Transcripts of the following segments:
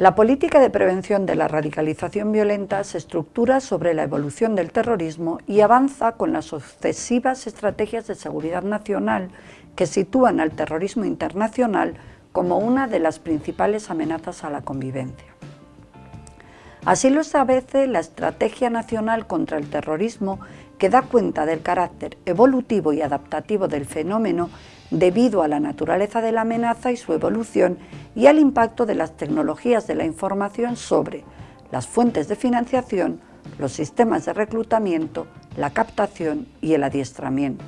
La política de prevención de la radicalización violenta se estructura sobre la evolución del terrorismo y avanza con las sucesivas estrategias de seguridad nacional que sitúan al terrorismo internacional como una de las principales amenazas a la convivencia. Así lo establece la Estrategia Nacional contra el Terrorismo que da cuenta del carácter evolutivo y adaptativo del fenómeno debido a la naturaleza de la amenaza y su evolución y al impacto de las tecnologías de la información sobre las fuentes de financiación, los sistemas de reclutamiento, la captación y el adiestramiento.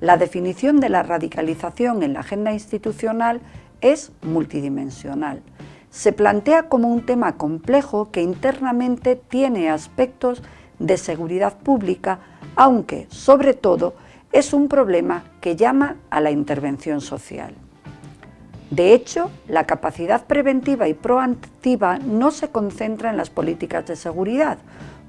La definición de la radicalización en la agenda institucional es multidimensional. Se plantea como un tema complejo que internamente tiene aspectos de seguridad pública, aunque, sobre todo, es un problema que llama a la intervención social. De hecho, la capacidad preventiva y proactiva no se concentra en las políticas de seguridad,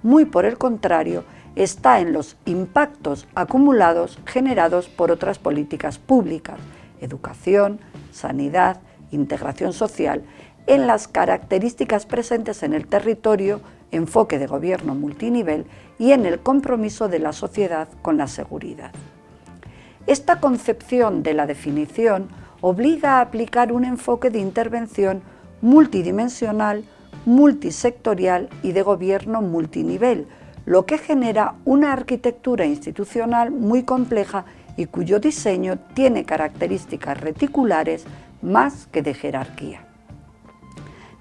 muy por el contrario, está en los impactos acumulados generados por otras políticas públicas, educación, sanidad, integración social, en las características presentes en el territorio, enfoque de gobierno multinivel y en el compromiso de la sociedad con la seguridad. Esta concepción de la definición obliga a aplicar un enfoque de intervención multidimensional, multisectorial y de gobierno multinivel, lo que genera una arquitectura institucional muy compleja y cuyo diseño tiene características reticulares más que de jerarquía.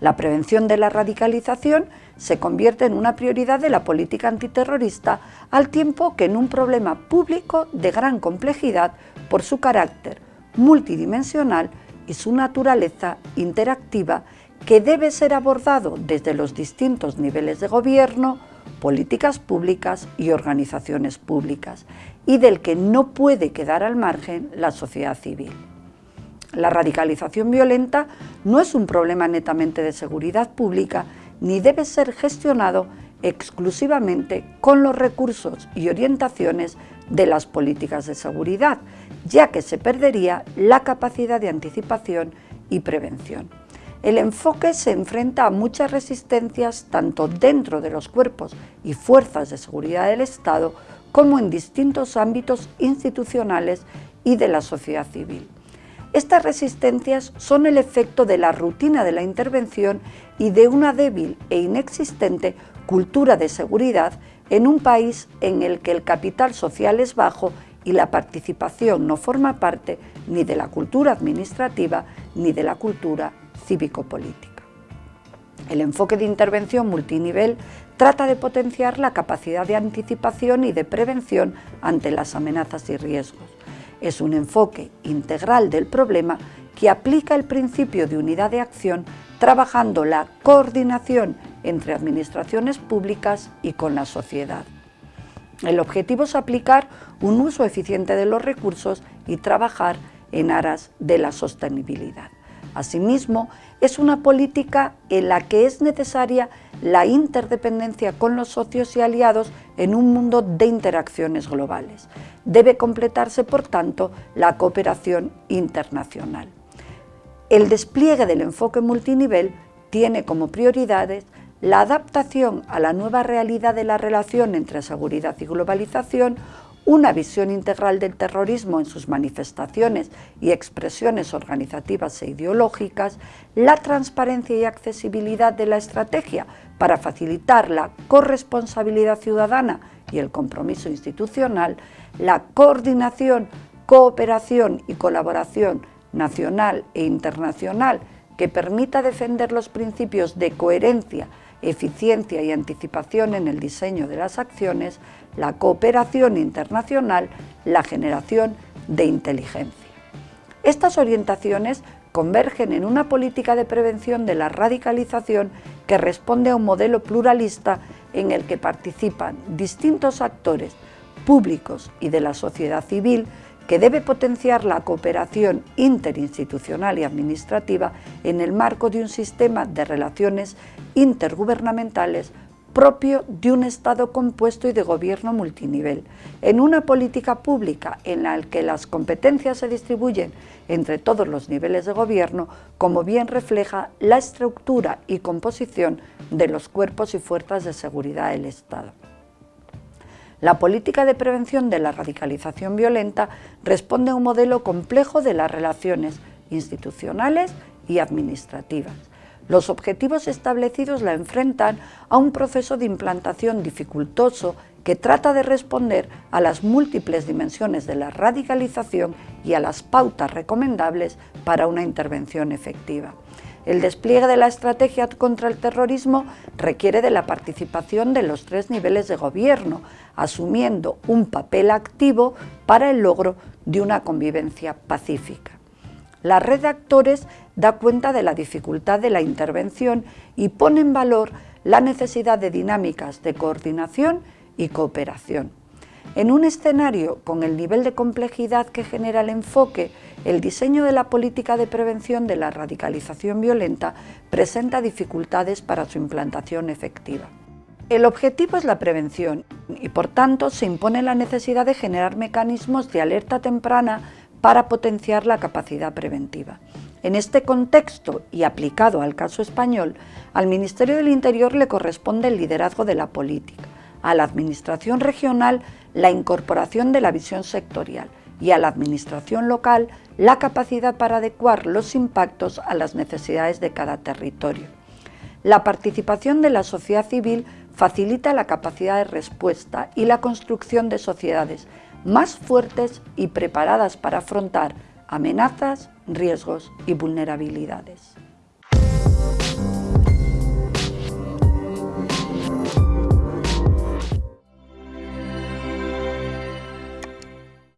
La prevención de la radicalización se convierte en una prioridad de la política antiterrorista al tiempo que en un problema público de gran complejidad por su carácter multidimensional y su naturaleza interactiva que debe ser abordado desde los distintos niveles de gobierno, políticas públicas y organizaciones públicas, y del que no puede quedar al margen la sociedad civil. La radicalización violenta no es un problema netamente de seguridad pública, ni debe ser gestionado exclusivamente con los recursos y orientaciones de las políticas de seguridad, ya que se perdería la capacidad de anticipación y prevención. El enfoque se enfrenta a muchas resistencias tanto dentro de los cuerpos y fuerzas de seguridad del Estado como en distintos ámbitos institucionales y de la sociedad civil. Estas resistencias son el efecto de la rutina de la intervención y de una débil e inexistente cultura de seguridad en un país en el que el capital social es bajo y la participación no forma parte ni de la cultura administrativa ni de la cultura cívico-política. El enfoque de intervención multinivel trata de potenciar la capacidad de anticipación y de prevención ante las amenazas y riesgos es un enfoque integral del problema que aplica el principio de unidad de acción trabajando la coordinación entre administraciones públicas y con la sociedad. El objetivo es aplicar un uso eficiente de los recursos y trabajar en aras de la sostenibilidad. Asimismo, es una política en la que es necesaria la interdependencia con los socios y aliados en un mundo de interacciones globales. Debe completarse, por tanto, la cooperación internacional. El despliegue del enfoque multinivel tiene como prioridades la adaptación a la nueva realidad de la relación entre seguridad y globalización, una visión integral del terrorismo en sus manifestaciones y expresiones organizativas e ideológicas, la transparencia y accesibilidad de la estrategia para facilitar la corresponsabilidad ciudadana y el compromiso institucional, la coordinación, cooperación y colaboración nacional e internacional que permita defender los principios de coherencia, eficiencia y anticipación en el diseño de las acciones, la cooperación internacional, la generación de inteligencia. Estas orientaciones convergen en una política de prevención de la radicalización que responde a un modelo pluralista en el que participan distintos actores públicos y de la sociedad civil que debe potenciar la cooperación interinstitucional y administrativa en el marco de un sistema de relaciones intergubernamentales propio de un Estado compuesto y de gobierno multinivel, en una política pública en la que las competencias se distribuyen entre todos los niveles de gobierno, como bien refleja la estructura y composición de los cuerpos y fuerzas de seguridad del Estado. La política de prevención de la radicalización violenta responde a un modelo complejo de las relaciones institucionales y administrativas. Los objetivos establecidos la enfrentan a un proceso de implantación dificultoso que trata de responder a las múltiples dimensiones de la radicalización y a las pautas recomendables para una intervención efectiva. El despliegue de la estrategia contra el terrorismo requiere de la participación de los tres niveles de gobierno, asumiendo un papel activo para el logro de una convivencia pacífica. La red de actores da cuenta de la dificultad de la intervención y pone en valor la necesidad de dinámicas de coordinación y cooperación. En un escenario con el nivel de complejidad que genera el enfoque, el diseño de la política de prevención de la radicalización violenta presenta dificultades para su implantación efectiva. El objetivo es la prevención y por tanto se impone la necesidad de generar mecanismos de alerta temprana para potenciar la capacidad preventiva. En este contexto y aplicado al caso español, al Ministerio del Interior le corresponde el liderazgo de la política, a la Administración regional la incorporación de la visión sectorial y a la Administración local la capacidad para adecuar los impactos a las necesidades de cada territorio. La participación de la sociedad civil facilita la capacidad de respuesta y la construcción de sociedades más fuertes y preparadas para afrontar amenazas, riesgos y vulnerabilidades.